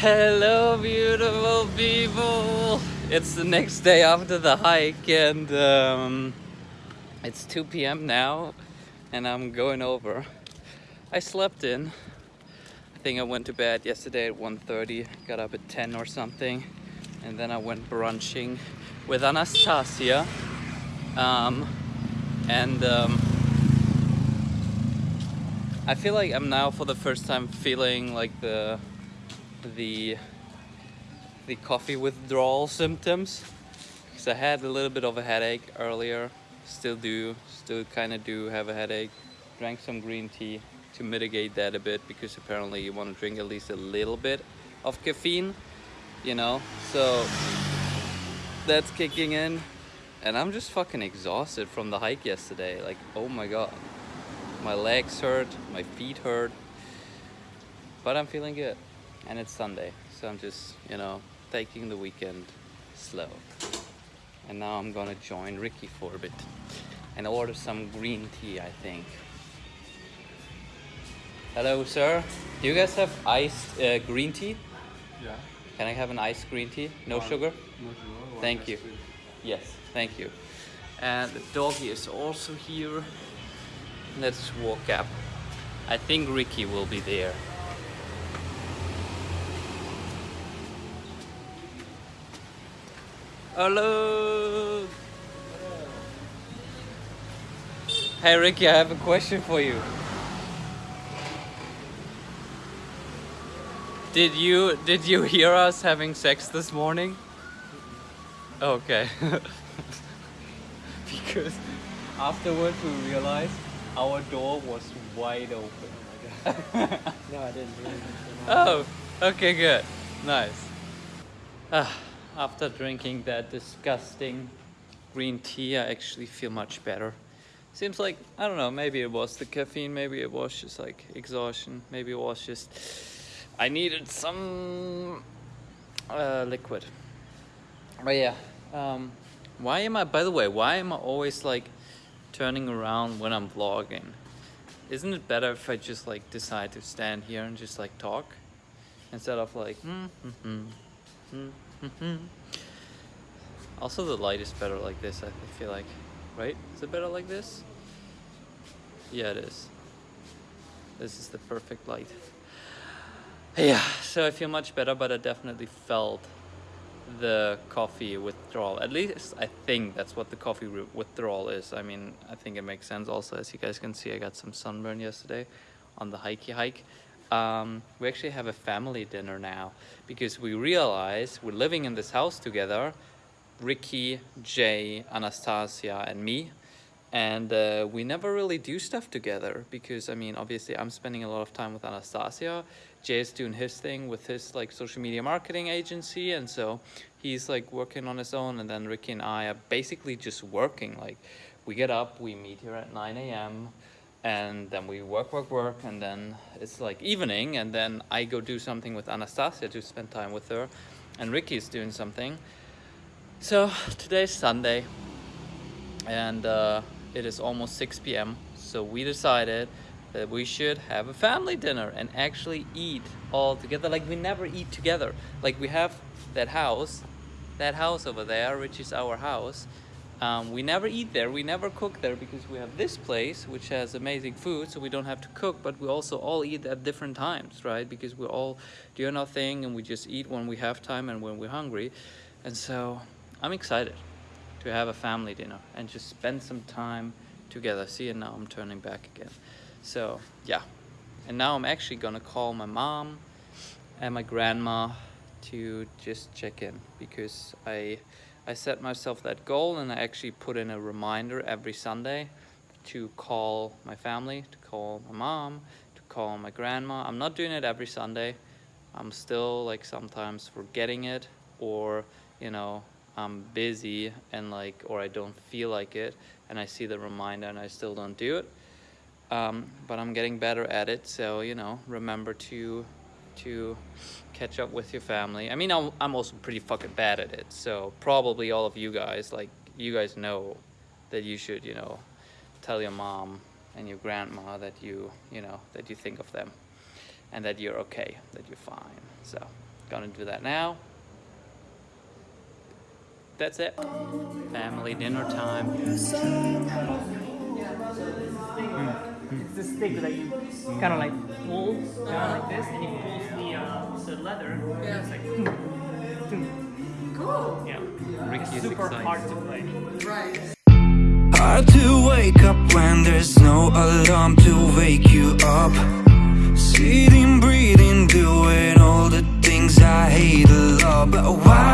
Hello, beautiful people. It's the next day after the hike, and um, it's 2 p.m. now, and I'm going over. I slept in. I think I went to bed yesterday at 1:30. Got up at 10 or something, and then I went brunching with Anastasia. Um, and um, I feel like I'm now for the first time feeling like the the the coffee withdrawal symptoms. Because I had a little bit of a headache earlier. Still do still kind of do have a headache. Drank some green tea to mitigate that a bit because apparently you want to drink at least a little bit of caffeine you know? So that's kicking in. And I'm just fucking exhausted from the hike yesterday. Like oh my god. My legs hurt my feet hurt but I'm feeling good and it's Sunday so I'm just you know taking the weekend slow. And now I'm gonna join Ricky for a bit and order some green tea I think. Hello sir. Do you guys have iced uh, green tea? Yeah. can I have an iced green tea? No One- sugar? No sugar. Thank you. cream. yes thank you. And the doggy is also here. Let's walk up. I think Ricky will be there Hello. Hey Ricky, I have a question for you. Did you did you hear us having sex this morning? Okay. because afterwards we realized our door was wide open. Oh my god no, I didn't. Oh, okay, good. Nice. Ah, after drinking that disgusting green tea, I actually feel much better. Seems like, I don't know, maybe it was the caffeine, maybe it was just like exhaustion, maybe it was just I needed some uh, liquid. But yeah, um, why am I, by the way, why am I always like turning around when I'm vlogging? Isn't it better if I just like decide to stand here and just like talk instead of like hmm, hmm. Mm-hmm. also the light is better like this I feel like right is it better like this yeah it is this is the perfect light yeah so I feel much better but I definitely felt the coffee withdrawal. At least I think that's what the coffee withdrawal is. I mean, I think it makes sense also. As you guys can see, I got some sunburn yesterday on the hikey hike. Um, we actually have a family dinner now because we realize we're living in this house together. Ricky, Jay, Anastasia, and me. And uh, we never really do stuff together because, I mean, obviously I'm spending a lot of time with Anastasia. Jay is doing his thing with his like social media marketing agency. And so he's like working on his own. And then Ricky and I are basically just working. Like we get up, we meet here at 9 a.m. And then we work, work, work. And then it's like evening. And then I go do something with Anastasia to spend time with her. And Ricky's doing something. So today's Sunday and uh, it is almost 6 p.m. So we decided that we should have a family dinner and actually eat all together. Like we never eat together. Like we have that house, that house over there, which is our house. Um, we never eat there. We never cook there because we have this place which has amazing food, so we don't have to cook. But we also all eat at different times, right? Because we're all do our thing and we just eat when we have time and when we're hungry. And so I'm excited to have a family dinner and just spend some time together. See, and now I'm turning back again. So, yeah. And now I'm actually gonna call my mom and my grandma to just check in because I I set myself that goal and I actually put in a reminder every Sunday to call my family, to call my mom, to call my grandma. I'm not doing it every Sunday. I'm still like sometimes forgetting it or you know I'm busy and like or I don't feel like it and I see the reminder and I still don't do it um, but I'm getting better at it so you know remember to to catch up with your family I mean I'm, I'm also pretty fucking bad at it so probably all of you guys like you guys know that you should you know tell your mom and your grandma that you you know that you think of them and that you're okay that you're fine so Gonna do that now. That's it. Family dinner time. It's the stick that you kind of like pull down like this, and it pulls the uh, the leather. Yeah. It's like, Cool. yeah. Ricky It's is super excited. hard to play. Right. Hard to wake up when there's no alarm to wake you up. Sitting, breathing, doing all the things I hate a lot. But why